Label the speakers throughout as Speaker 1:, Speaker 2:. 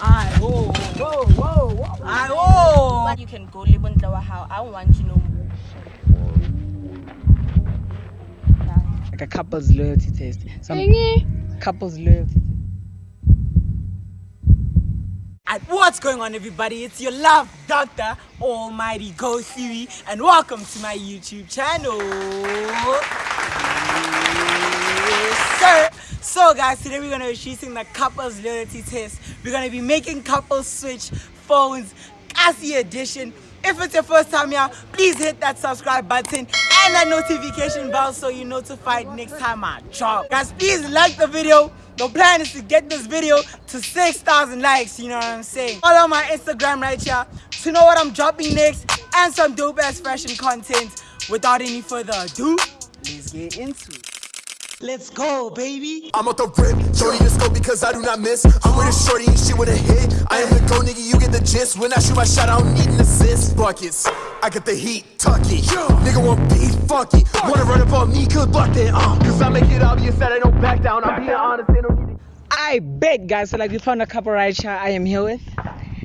Speaker 1: Aye, whoa, whoa, whoa, whoa. Aye, whoa.
Speaker 2: But you can go live on Tlawa how I want to know.
Speaker 1: Like a couple's loyalty test. Some couple's loyalty. And what's going on, everybody? It's your love doctor, Almighty Go Siri, and welcome to my YouTube channel. Yes, sir. So, guys, today we're gonna be shooting the couples loyalty test. We're gonna be making couples switch phones, Cassie edition. If it's your first time here, please hit that subscribe button and that notification bell so you're notified next time I drop. Guys, please like the video. The plan is to get this video to 6,000 likes, you know what I'm saying? Follow my Instagram right here to know what I'm dropping next and some dope ass fashion content. Without any further ado, let's get into it. Let's go, baby.
Speaker 3: I'm off the rip, shorty the go because I do not miss. I'm with a shorty and she with a hit. I am the go nigga, you get the gist. When I shoot my shot, I don't need an assist. Buckets, I get the heat, tuck it. Nigga want beef, fuck it. Wanna run up on me, good luck then, uh. Cause I make it obvious that I don't back down. I'm being honest, they don't need to.
Speaker 1: I bet, guys. So, like, we found a couple right here. I am here with.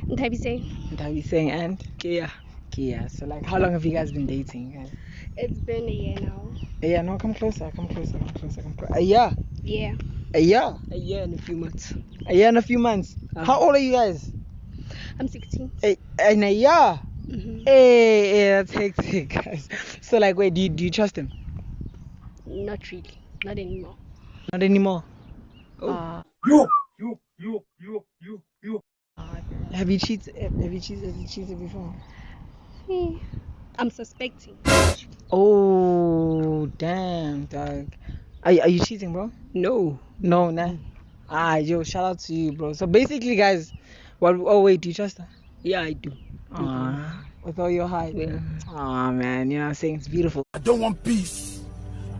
Speaker 4: Ntabise.
Speaker 1: And how you saying? And Kia. Kia. So, like, how long have you guys been dating, guys?
Speaker 4: It's been a year now.
Speaker 1: Yeah, no, come closer, come closer, come closer, come closer. A year,
Speaker 4: Yeah.
Speaker 1: a year,
Speaker 5: A year and a few months.
Speaker 1: a year and a few months.
Speaker 5: Uh-huh.
Speaker 1: How old are you guys?
Speaker 4: I'm 16.
Speaker 1: A, in a year.
Speaker 4: hmm
Speaker 1: Hey, hey, that's hectic, guys. So, like, wait, do you, do you trust him?
Speaker 4: Not really. Not anymore.
Speaker 1: Not anymore.
Speaker 5: Oh.
Speaker 1: Uh,
Speaker 3: You, you, you, you, you, you.
Speaker 1: have you cheated? Have you cheated? Have you cheated before?
Speaker 4: Hmm. I'm suspecting.
Speaker 1: Oh, damn, dog. Are, you- are you cheating, bro?
Speaker 5: No.
Speaker 1: No, nah. Ah, yo, shout out to you, bro. So basically, guys, what? Oh wait, do you trust her?
Speaker 5: Yeah, I do.
Speaker 1: Ah, with all your heart.
Speaker 5: Yeah.
Speaker 1: Oh man, you know what I'm saying? It's beautiful.
Speaker 3: I don't want peace.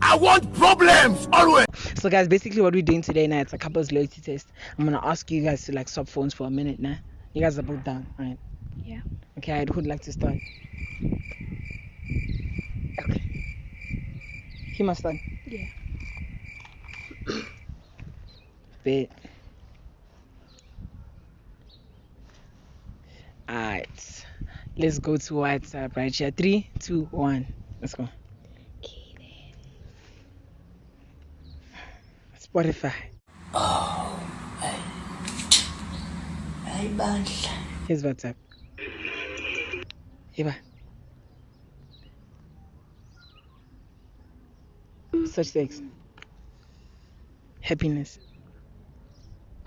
Speaker 3: I want problems, always.
Speaker 1: So guys, basically what we're doing today now, it's a couples loyalty test. I'm gonna ask you guys to like swap phones for a minute now. You guys are both down, right?
Speaker 4: Yeah.
Speaker 1: Okay, I'd like to start? Okay. He must start.
Speaker 4: Yeah.
Speaker 1: Bit. Alright. Let's go to WhatsApp right here. Three, two, one. Let's go. Spotify. Oh, hey. Hey, Here's WhatsApp. Here. Such things. Happiness.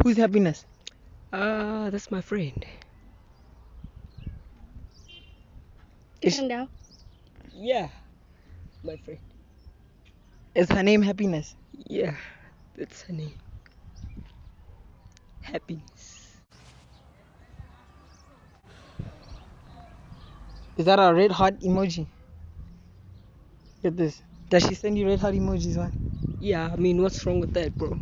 Speaker 1: Who's happiness?
Speaker 5: Ah, that's my friend.
Speaker 1: Is,
Speaker 4: And now?
Speaker 5: Yeah. My friend.
Speaker 1: is her name happiness?
Speaker 5: Yeah. That's her name. Happiness.
Speaker 1: Is that a red heart emoji? Get this. Does she send you red heart emojis, man?
Speaker 5: Yeah, I mean, what's wrong with that, bro?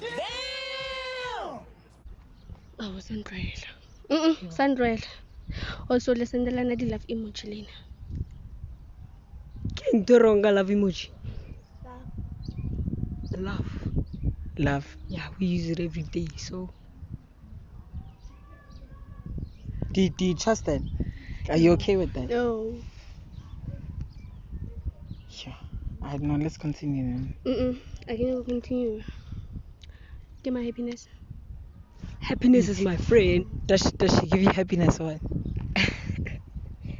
Speaker 5: Damn!
Speaker 4: Oh, Sandrella. Mm-mm, Sandrella. Also, listen, the lana di love emoji lena.
Speaker 5: Can't do wrong, I love emoji. Love.
Speaker 1: Love.
Speaker 5: Yeah, we use it every day, so.
Speaker 1: Do, do you trust that? Are you okay with that?
Speaker 4: No.
Speaker 1: Yeah. I don't know. Let's continue then.
Speaker 4: Mm-mm. I can continue. Get my happiness.
Speaker 5: Happiness is my friend.
Speaker 1: Does she, does she give you happiness or what?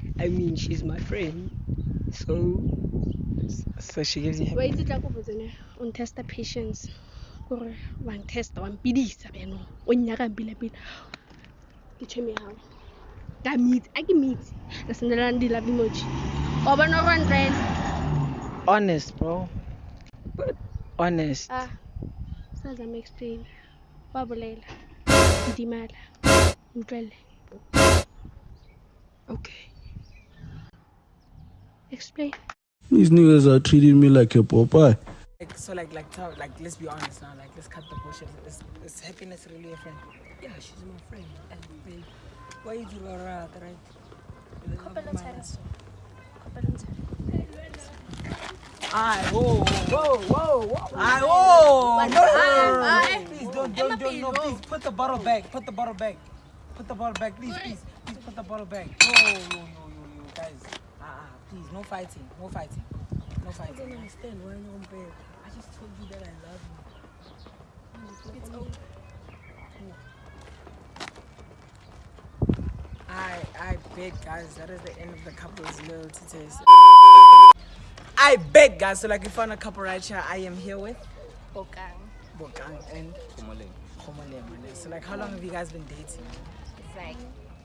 Speaker 5: I mean, she's my friend. So,
Speaker 1: So she gives you
Speaker 4: Wa
Speaker 1: happiness.
Speaker 4: itse tla ko botsene on testa patience kore wa ntesta wa mpidisa beno o nnyaka mpila pila ke tshweme yago ka meet a ke meet re sendelana di love emoji wa bona gore Sandrella?
Speaker 1: Honest, bro.
Speaker 5: But-
Speaker 1: Honest.
Speaker 4: ah sa zama explain wa bolela ndimala utlwele
Speaker 5: okay.
Speaker 4: explain
Speaker 6: These niggas are treating me like a Popeye.
Speaker 1: Like, so like like tell, like let's be honest now. Like let's cut the bullshit. Is, is happiness really a friend?
Speaker 5: Yeah, she's my friend. And babe, why you do that, right? You love my ass. Aye, whoa, whoa, whoa, whoa.
Speaker 1: Aye, whoa! No, please don't don't, don't, don't, no, please, put the bottle back, put the bottle back. Put the bottle back, please, please, please put the bottle back. No, no, no, no, no, guys. Ah, uh, please, no fighting, no fighting, no
Speaker 5: I
Speaker 1: fighting.
Speaker 5: don't understand why you're on bed. I just told you that I love you. It's over.
Speaker 1: I, I bet, guys, that is the end of the couple's loyalty test. I bet, guys. So, like, we found a couple right here. I am here with
Speaker 2: Bokang.
Speaker 1: Bokang and Khomoleng. So, like, how long have you guys been dating?
Speaker 2: It's like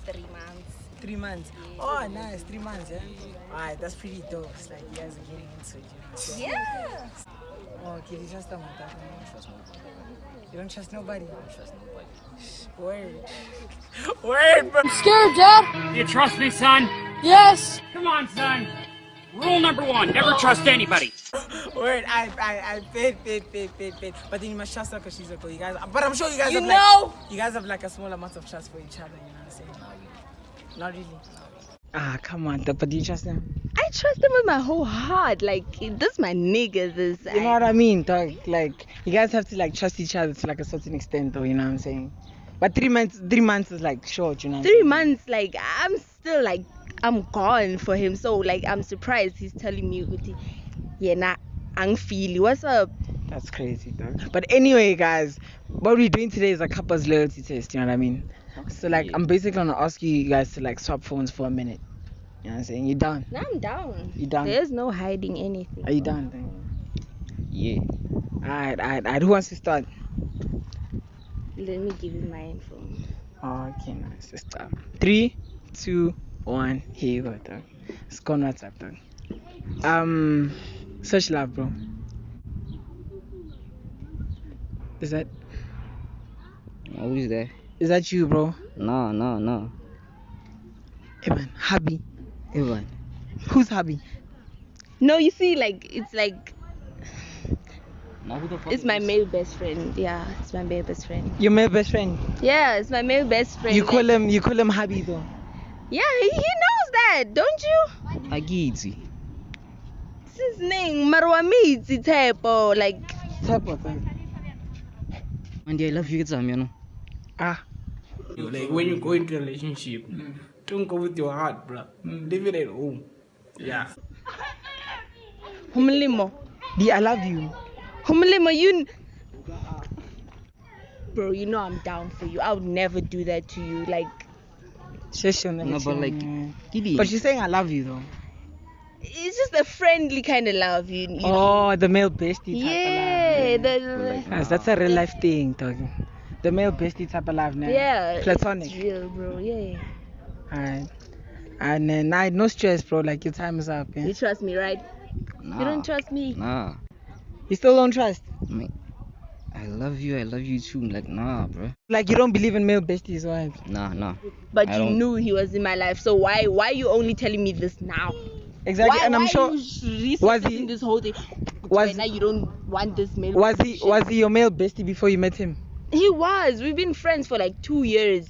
Speaker 2: three months.
Speaker 1: Three months. Oh, nice. Three months, yeah. Alright, that's pretty dope. It's like you guys are getting into it. You know what I'm saying?
Speaker 2: Yeah.
Speaker 1: Oh, okay. You trust them like that? You don't trust nobody. You don't trust nobody. Word. Word, bro.
Speaker 7: Scared, Dad?
Speaker 8: You trust me, son?
Speaker 7: Yes.
Speaker 8: Come on, son. Rule number one, never trust anybody.
Speaker 1: Word. I, I, I bet, bet, bet, bet, bet. But then you must trust her because she's a girl. You guys, but I'm sure you guys
Speaker 2: You
Speaker 1: have
Speaker 2: know.
Speaker 1: like, you guys have like a small amount of trust for each other. You know what I'm saying? Not really. Ah, come on. But do you trust them?
Speaker 9: I trust him with my whole heart. Like this, my nigga. This.
Speaker 1: You know what I mean, dog? Like you guys have to like trust each other to like a certain extent, though. You know what I'm saying? But three months, three months is like short. You know.
Speaker 9: Three months. Like I'm still like I'm gone for him. So like I'm surprised he's telling me, "Uti, yeah, nah, I'm feeling. What's up?"
Speaker 1: That's crazy, dog. But anyway, guys, what we're doing today is a couple's loyalty test. You know what I mean? So like, I'm basically gonna ask you guys to like swap phones for a minute. You know what I'm saying? You done?
Speaker 9: Now I'm down.
Speaker 1: You done?
Speaker 9: There's no hiding anything.
Speaker 1: Are you done? Then?
Speaker 10: Yeah.
Speaker 1: Alright, alright, alright. Who wants to start?
Speaker 9: Let me give you my info.
Speaker 1: Okay, nice. Let's start. Three, two, one. Here you go, dog. It's gone WhatsApp, dog. Um, search love, bro. Is that
Speaker 10: Oh, who's there?
Speaker 1: is that you, bro?
Speaker 10: No, no, no.
Speaker 1: Evan, hubby.
Speaker 10: Evan.
Speaker 1: Who's hubby?
Speaker 9: No, you see, like it's like
Speaker 10: Now who the fuck
Speaker 9: it's my male best friend. Yeah, it's my male best friend.
Speaker 1: Your male best friend.
Speaker 9: Yeah, it's my male best friend.
Speaker 1: You call
Speaker 9: like-
Speaker 1: him you call him hubby though.
Speaker 9: Yeah, he, he knows that, don't you?
Speaker 10: Agiti.
Speaker 9: It's his name, Marwamiti Tepo. Like
Speaker 1: Type of thing.
Speaker 10: And I love you, it's you know.
Speaker 1: Ah.
Speaker 6: Like when you go into a relationship, don't go with your heart, bro. Mm, leave it at home. Yeah.
Speaker 9: Humlimo.
Speaker 1: D, I love you.
Speaker 9: Humlimo, you. Bro, you know I'm down for you. I would never do that to you. Like,
Speaker 1: Shush, you'll
Speaker 10: No, but like,
Speaker 1: me. But she's saying I love you though.
Speaker 9: it's just a friendly kind of love. You, you know?
Speaker 1: Oh, the male bestie type
Speaker 9: Yeah,
Speaker 1: of love.
Speaker 9: the, the,
Speaker 1: Yes, that's a real life thing, dog. The male bestie type of love, now.
Speaker 9: yeah.
Speaker 1: Platonic.
Speaker 9: It's real, bro. Yeah.
Speaker 1: Alright. And then I no stress, bro. Like your time is up. Yeah?
Speaker 9: You trust me, right?
Speaker 10: Nah.
Speaker 9: You don't trust me.
Speaker 10: Nah.
Speaker 1: You still don't trust?
Speaker 10: Mate, I love you, I love you too. Like, nah, bro.
Speaker 1: Like you don't believe in male besties, right?
Speaker 10: Nah, nah.
Speaker 9: But
Speaker 10: I
Speaker 9: you
Speaker 10: don't-
Speaker 9: knew he was in my life. So why why are you only telling me this now?
Speaker 1: Exactly.
Speaker 9: Why,
Speaker 1: and I'm
Speaker 9: why
Speaker 1: sure
Speaker 9: you sh-
Speaker 1: was
Speaker 9: researching
Speaker 1: he-
Speaker 9: this whole thing?
Speaker 1: was-
Speaker 9: now you don't want this male.
Speaker 1: was he
Speaker 9: shit.
Speaker 1: was he your male bestie before you met him?
Speaker 9: He was. We've been friends for like two years.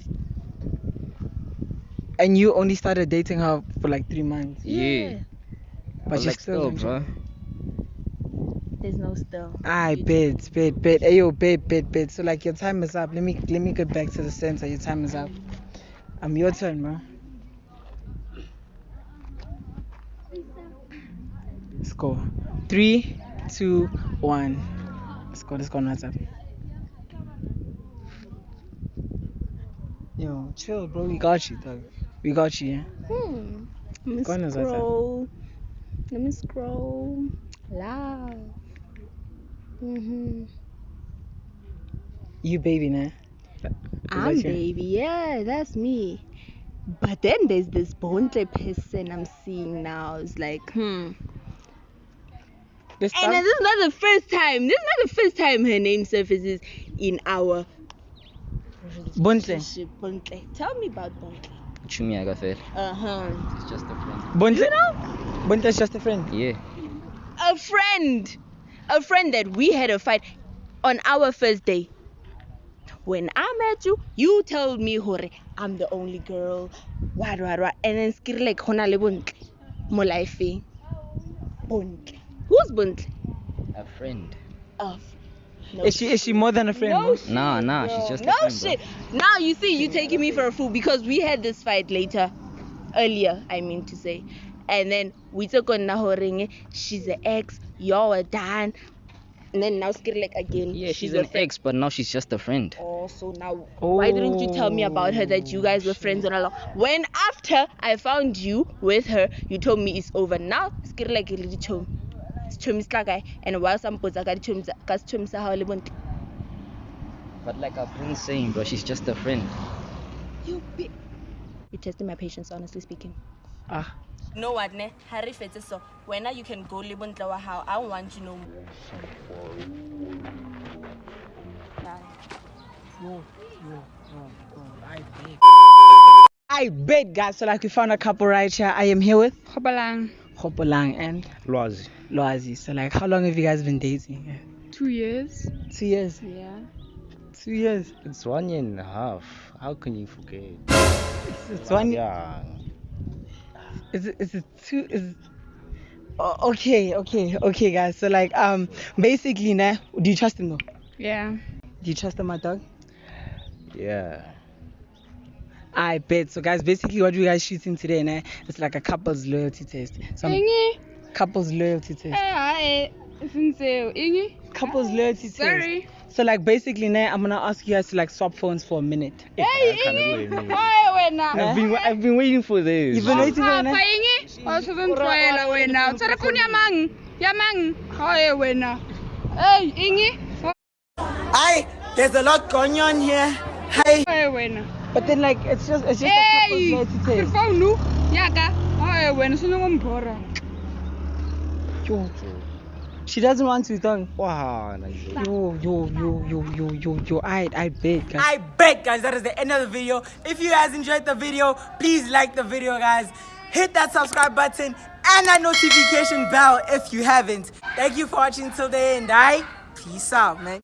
Speaker 1: And you only started dating her for like three months.
Speaker 10: Yeah.
Speaker 1: But,
Speaker 10: But
Speaker 1: you
Speaker 10: like,
Speaker 1: still,
Speaker 10: still, bro.
Speaker 9: There's no still.
Speaker 1: I bet, bet, bet. Ayo, bet, bet, bet. So like your time is up. Let me let me get back to the center. Your time is up. I'm um, your turn, bro. Let's go. Three, two, one. Let's go. Let's go on WhatsApp. Yo, chill, bro. We got you, dog. We got you.
Speaker 9: Hmm. Let me scroll. Let me scroll. Love. Mhm.
Speaker 1: You baby, nah.
Speaker 9: I'm baby. Yeah, that's me. But then there's this Bontle person I'm seeing now. It's like, hmm.
Speaker 1: This
Speaker 9: And this is not the first time. This is not the first time her name surfaces in our
Speaker 1: Bontle.
Speaker 9: Bontle. Tell me about Bontle.
Speaker 10: Chumi Agafel.
Speaker 9: Uh huh.
Speaker 10: It's just a friend.
Speaker 1: Bontle.
Speaker 9: You know,
Speaker 1: Bontle's just a friend.
Speaker 10: Yeah.
Speaker 9: a friend, a friend that we had a fight on our first day. When I met you, you told me, Hore, I'm the only girl. What, what, what. And then skir like, Hona le Bontle. Mo life. Bontle. Who's Bontle?
Speaker 10: A friend.
Speaker 9: Of. No
Speaker 1: Is she is she more than a friend?
Speaker 9: No
Speaker 1: bro?
Speaker 9: shit.
Speaker 10: Nah, nah, she's
Speaker 9: bro.
Speaker 10: just a
Speaker 9: no
Speaker 10: friend, bro.
Speaker 9: shit. Now you see, you taking me for a fool because we had this fight later, earlier. I mean to say, and then we took on Nahoringe. She's an ex. Y'all are a dan. And then now Skir like again.
Speaker 10: Yeah, she's
Speaker 9: a
Speaker 10: an ex, but now she's just a friend.
Speaker 9: Oh, so now why didn't you tell me about her that you oh, guys were friends and all? When after I found you with her, you told me it's over. Now Skir like a little chum. Chum is like and while some puts I got chum cause chum sa how.
Speaker 10: But like I've been saying, bro, she's just a friend.
Speaker 9: You be You're testing my patience, honestly speaking.
Speaker 1: Ah.
Speaker 9: No know what, ne? Harry fete so. When I you can go live on how I don't want you no more.
Speaker 1: I bet, guys. So like we found a couple right here. I am here with
Speaker 7: Hopolang,
Speaker 1: Hopolang and
Speaker 11: Lwazi.
Speaker 1: Loazi. So like, how long have you guys been dating?
Speaker 7: two years.
Speaker 1: Two years.
Speaker 7: Yeah.
Speaker 1: Two years.
Speaker 11: It's one year and a half. How can you forget?
Speaker 1: It's, it's one.
Speaker 11: Yeah.
Speaker 1: Is it? Is it two? Is oh, okay, okay, okay, guys. So like, um, basically, nah. Do you trust him though?
Speaker 7: Yeah.
Speaker 1: Do you trust him, my dog?
Speaker 11: Yeah.
Speaker 1: I bet. So guys, basically, what you guys shooting today, nah? It's like a couple's loyalty test. Some
Speaker 7: Ingi.
Speaker 1: couple's loyalty
Speaker 7: Eh,
Speaker 1: test.
Speaker 7: hae. Sinseo. Ingi.
Speaker 1: Couple's loyalty
Speaker 7: Sorry.
Speaker 1: test. So like, basically, nah, I'm gonna ask you guys to like swap phones for a minute.
Speaker 7: Hey,
Speaker 11: I can't
Speaker 7: Ingi.
Speaker 11: wait, man.
Speaker 7: Hae wena.
Speaker 11: I've been I've been waiting for this.
Speaker 1: You've been waiting for
Speaker 7: Papa
Speaker 1: nah?
Speaker 7: Ingi. O se ntloela wena. O tsere phone ya mang? Ya mang? Hae wena. Hey, Ingi.
Speaker 1: Hi, there's a lot going on here. Hi.
Speaker 7: Hae wena.
Speaker 1: But then like, it's just it's just a couple's
Speaker 7: Hey.
Speaker 1: loyalty
Speaker 7: Ke
Speaker 1: test.
Speaker 7: phone ya ka. Hae wena, se ngo mbora.
Speaker 1: Yo. She doesn't want to, dog.
Speaker 11: Wow, nice.
Speaker 1: Yo, yo, yo, yo, yo, yo, yo, I, I bet, guys. I bet, guys, that is the end of the video. If you guys enjoyed the video, please like the video, guys. Hit that subscribe button and that notification bell if you haven't. Thank you for watching till the end, alright? Peace out, man.